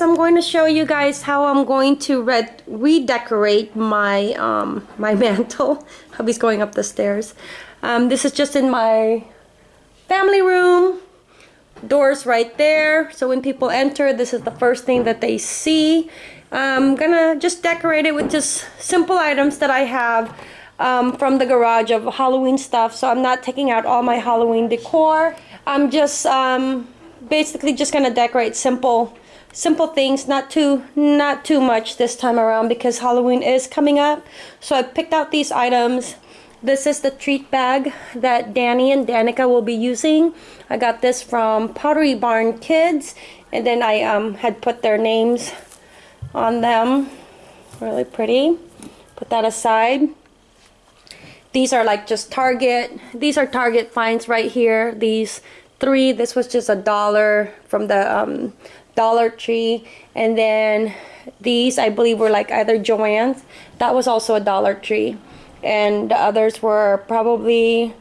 I'm going to show you guys how I'm going to red redecorate my um, my mantle. Hubby's going up the stairs. Um, this is just in my family room. Doors right there. So when people enter, this is the first thing that they see. I'm gonna just decorate it with just simple items that I have um, from the garage of Halloween stuff. So I'm not taking out all my Halloween decor. I'm just um, basically just gonna decorate simple simple things not too not too much this time around because Halloween is coming up. So I picked out these items. This is the treat bag that Danny and Danica will be using. I got this from Pottery Barn Kids and then I um, had put their names on them. Really pretty. Put that aside. These are like just Target. These are Target finds right here. These three. This was just a dollar from the um, Dollar Tree. And then these I believe were like either Joann's. That was also a Dollar Tree. And the others were probably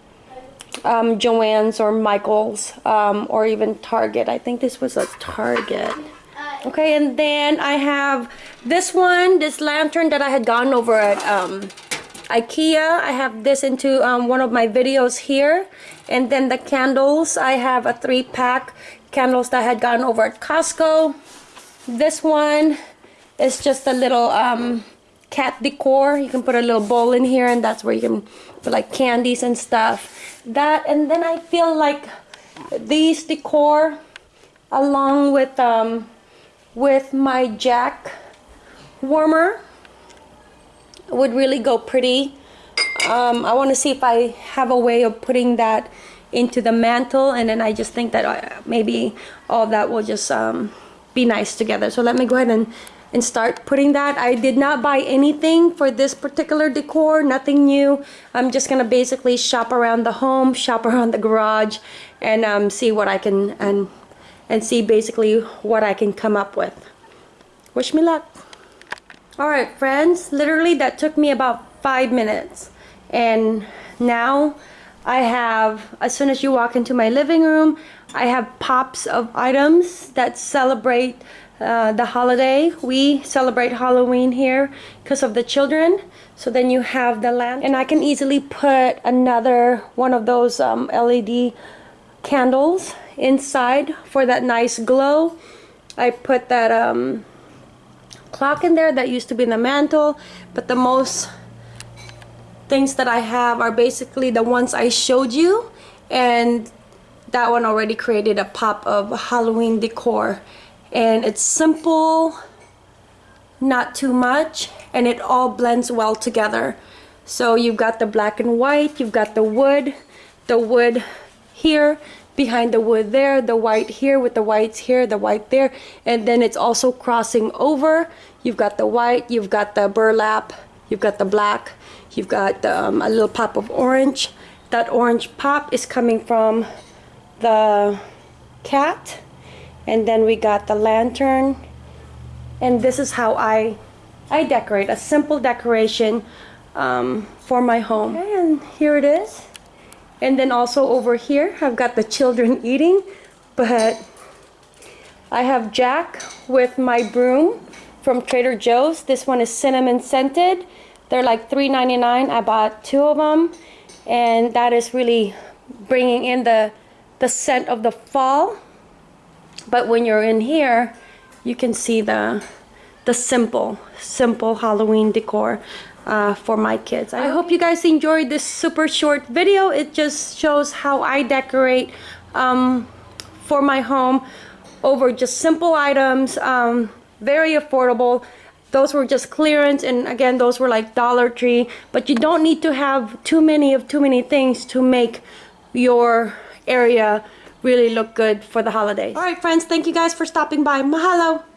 um, Joann's or Michael's um, or even Target. I think this was a Target. Okay and then I have this one this lantern that I had gone over at um, Ikea. I have this into um, one of my videos here. And then the candles, I have a three pack candles that I had gotten over at Costco. This one is just a little um, cat decor. You can put a little bowl in here and that's where you can put like candies and stuff. That and then I feel like these decor along with um, with my jack warmer would really go pretty. Um, I want to see if I have a way of putting that into the mantle and then I just think that uh, maybe all that will just um, be nice together. So let me go ahead and, and start putting that. I did not buy anything for this particular decor, nothing new. I'm just going to basically shop around the home, shop around the garage and um, see what I can and and see basically what I can come up with. Wish me luck. Alright friends, literally that took me about five minutes and now I have, as soon as you walk into my living room, I have pops of items that celebrate uh, the holiday. We celebrate Halloween here because of the children. So then you have the lamp and I can easily put another one of those um, LED candles inside for that nice glow. I put that um, clock in there that used to be in the mantle but the most things that I have are basically the ones I showed you and that one already created a pop of Halloween decor. And it's simple not too much and it all blends well together. So you've got the black and white you've got the wood the wood here behind the wood there, the white here with the whites here, the white there, and then it's also crossing over. You've got the white, you've got the burlap, you've got the black, you've got um, a little pop of orange. That orange pop is coming from the cat, and then we got the lantern, and this is how I I decorate a simple decoration um, for my home. Okay, and here it is. And then also over here, I've got the children eating, but I have Jack with my broom from Trader Joe's. This one is cinnamon scented. They're like $3.99. I bought two of them, and that is really bringing in the, the scent of the fall. But when you're in here, you can see the, the simple, simple Halloween decor uh, for my kids. I hope you guys enjoyed this super short video. It just shows how I decorate um, for my home over just simple items, um, very affordable. Those were just clearance and again those were like Dollar Tree but you don't need to have too many of too many things to make your area really look good for the holidays. Alright friends, thank you guys for stopping by. Mahalo!